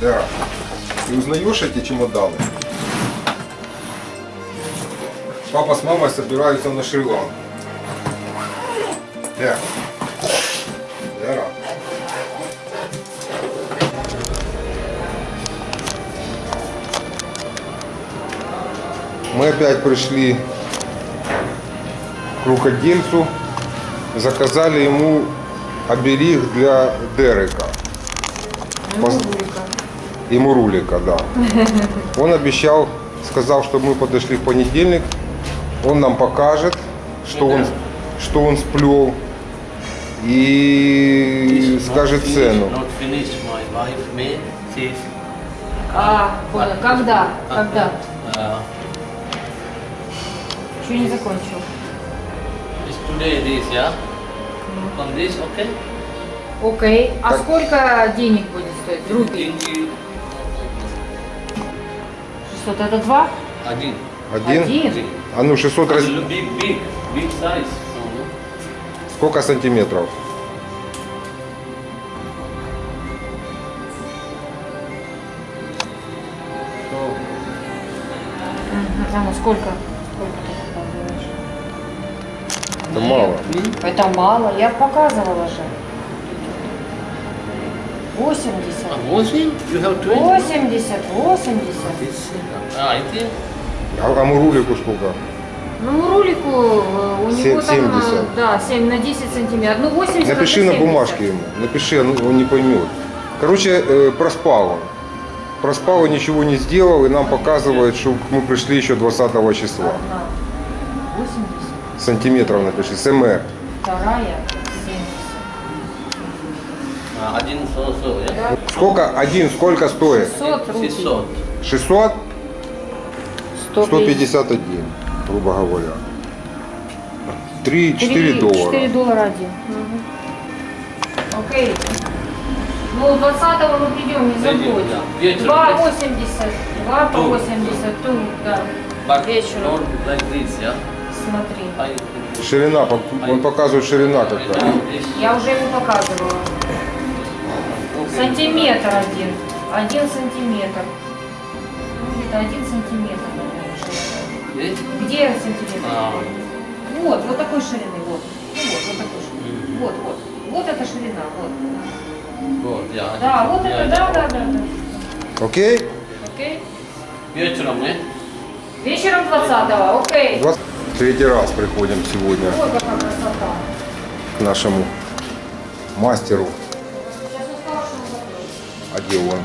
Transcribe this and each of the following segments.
Да. Ты узнаешь эти чемоданы? Папа с мамой собираются на Шри-Ланку. Да. Да. Мы опять пришли к рукодельцу, заказали ему оберег для Дерека. Пос- И Мурулика, да. Он обещал, сказал, что мы подошли в понедельник, он нам покажет, что он, что он сплел и скажет цену. А, понял. Когда? Когда? Uh, Еще не закончил. today this, yeah. On this, okay. Окей. А Так. сколько денег будет стоить? Рупий? Twenty. 600. Это два? Один. Один? Один. А ну 600 раз... Big, big, big size. Сколько сантиметров? А ну сколько? Это мало. Это мало. Я показывала же. 80. uh, washing, you have twenty. 80, 80. This, uh, I think. А, а Мурулику сколько? Ну, Мурулику э, у него там, э, 70. да, 7 на 10 сантиметров. Ну, 80 Напиши это на 70. бумажке ему. Напиши, он, не поймет. Короче, э, проспал он. Проспал и ничего не сделал, и нам показывает, что мы пришли еще 20 числа. Одна 80, Сантиметров напиши, СМР. вторая 70. Один yeah. Сколько? Один сколько стоит? 600 рупий. 600. 600? 150. 151, грубо говоря. 3-4 4 доллара. 4 доллара один. Мгм. Окей. Ну, 20 мы придем, не забудь. да. Вечером. 2,80. 2 по Ту. 80. Ту, да. Вечером. like this, yeah. Смотри. Ширина, он показывает ширина какая. Я уже ему показывала. Сантиметр один. Один сантиметр. Ну, где-то один сантиметр. наверное, ширина. Где сантиметр? А. Вот, вот такой ширины. Вот. Ну, вот, вот такой ширины. Вот, вот. Вот эта ширина. Вот. Good, yeah. Да, вот это, да, да, да, да. Окей? Окей. Вечером, eh? Вечером 20-го, окей. 20 Третий раз приходим сегодня какая красота. к нашему мастеру. Закрыл. А где он?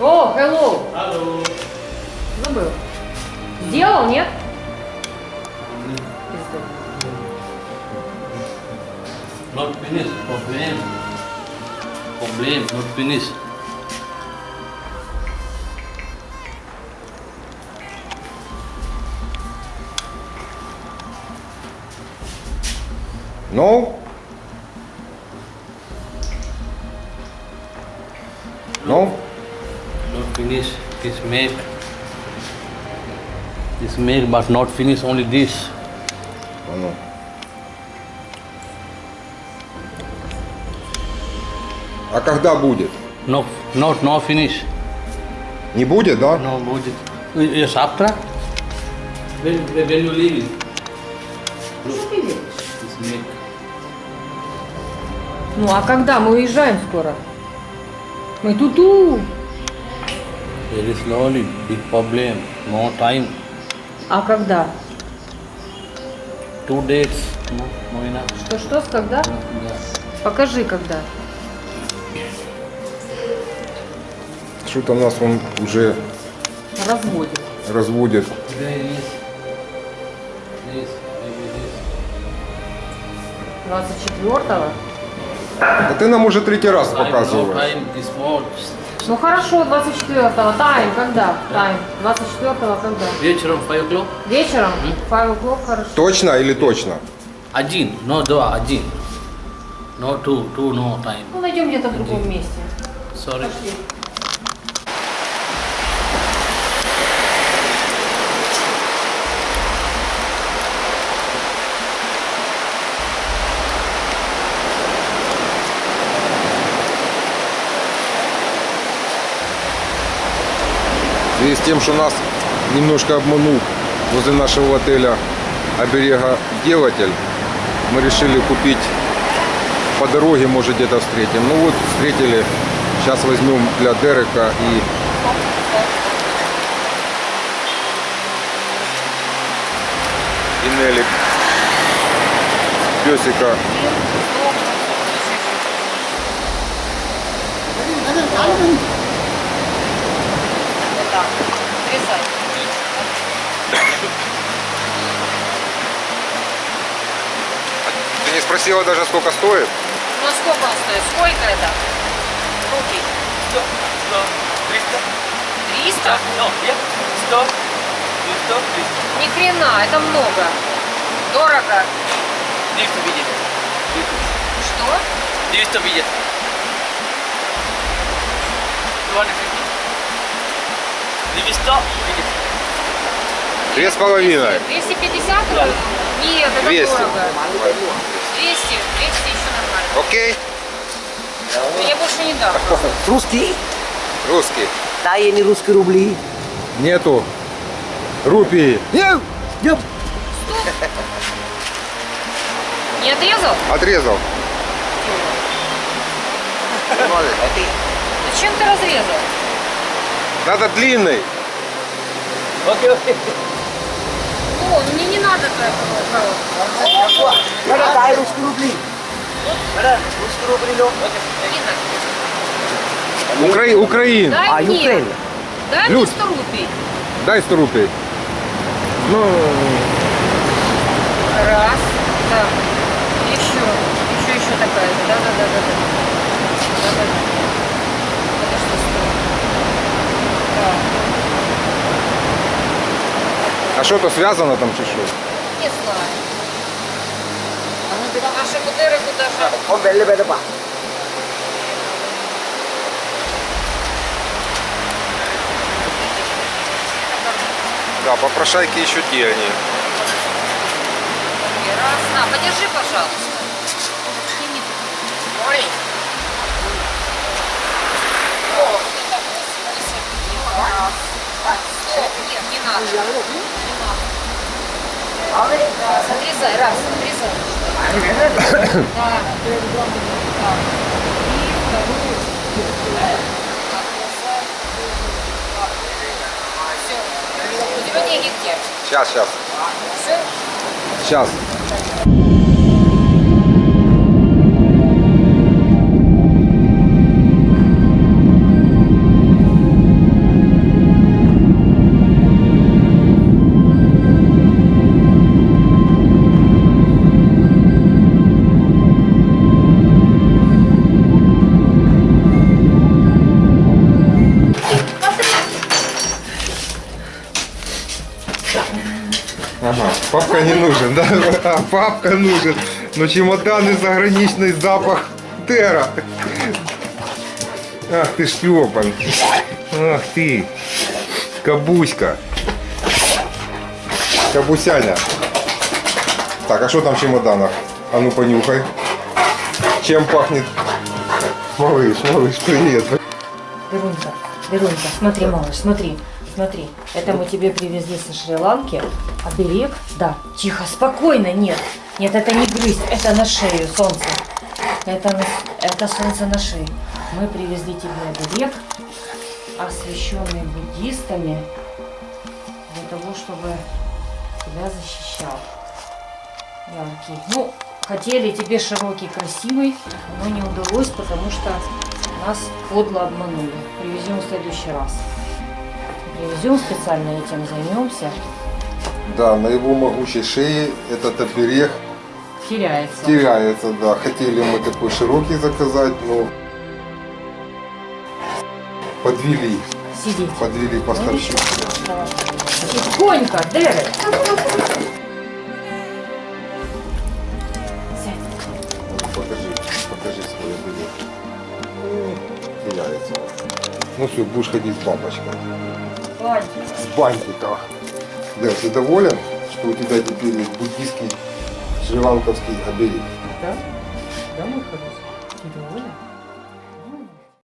О, hello. Hello. Забыл. Сделал, нет? Not finished. Problem. Problem. Not finished. No? No? Not finished. This make. This make, but not finish. Only this. А ну. А когда будет? No, not no finish. Не будет, да? No будет. After. When, when you leave it. Ну, а когда? Мы уезжаем скоро. Мы ту-ту. Very slowly. Big problem. No time. А когда? Two days. No, no enough. Что-что, с когда? Yeah. Покажи, когда. Что-то нас он уже Разводит. разводит. There is. This. 24-го? А ты нам уже третий раз показываешь. Ну хорошо, 24-го. Тайм, когда? Тайм. 24-го когда? Вечером 5 o'clock. Вечером? 5 o'clock, хорошо. Точно или точно? Один. No, два. Один. No two. Two no time. Ну, найдем где-то в другом месте. Sorry. Пошли. Связи с тем, что нас немножко обманул возле нашего отеля оберега-делатель, мы решили купить по дороге, может где-то встретим. Ну вот, встретили. Сейчас возьмем для Дерека и и Нелли песика. Так, отрезай. Ты не спросила даже, сколько стоит? Ну сколько он стоит? Сколько это? Руки. 100, 100, 300. 300? No, yeah, 100, 100, 300. Ни хрена, это много. Дорого. 200 видит. Что? 200 видит. 250. 200 видит. Две с половиной. 250 рублей? Нет, это 200. дорого. 200, 200 еще нормально. Окей. Я больше не дам. Русский? Русский. Да, я не русские рубли. Нету. Рупии. Нет, нет. Не отрезал? Отрезал. Зачем ты разрезал? Надо длинный. Окей, окей. О, мне не надо короткого. Надо дай русские рубли. Надо? Укра... Украин. Дай А, мне. Украина. Дай Люд. мне 100 рублей. Дай 100 рублей. Ну, Раз. Да. Еще. Еще, еще такая же. Да, да, да, да, да. Да, да, да. Это что стоит? Так. А что-то связано там чи що? Не знаю. Наши кудеры куда же? Он белли беда па. Да, попрошайки еще те они. Раз. На, подержи, пожалуйста. Сними. Ой. О, это Раз. Стоп, нет, не надо. Не надо. Раз, отрезай, раз, отрезай. Да. Так. И вторую. Отрезай. Все. У тебя деньги где? Сейчас, сейчас. Сейчас. Да? А папка нужен. Но чемоданы заграничный запах Тера. Ах ты шлепан. Ах ты. Кабуська. Кабусяня. Так, а что там в чемоданах? А ну понюхай. Чем пахнет? Малыш, малыш, привет. Верунька, Верунька, смотри, малыш, смотри, смотри. Это мы тебе привезли со Шри-Ланки. Оберег? Да. Тихо, спокойно, нет. Нет, это не грызть, это на шею, солнце. Это, это солнце на шее. Мы привезли тебе оберег, освященный буддистами, для того, чтобы тебя защищал. Яркий. Ну, хотели тебе широкий, красивый, но не удалось, потому что нас подло обманули. Привезем в следующий раз. Привезем специально этим займемся. Да, на его могучей шее этот оберег Теряется. теряется, да. Хотели мы такой широкий заказать, но подвели, Сидеть. подвели поставщик. Давай. Тихонько, Дерек. Ну, Покажи, покажи свой оберег. М, Теряется. Ну все, будешь ходить с бабочкой. С бантиком. Да, ты доволен, что у тебя теперь есть буддийский шри-ланковский оберег? Да? Да, мой хороший? Ты доволен?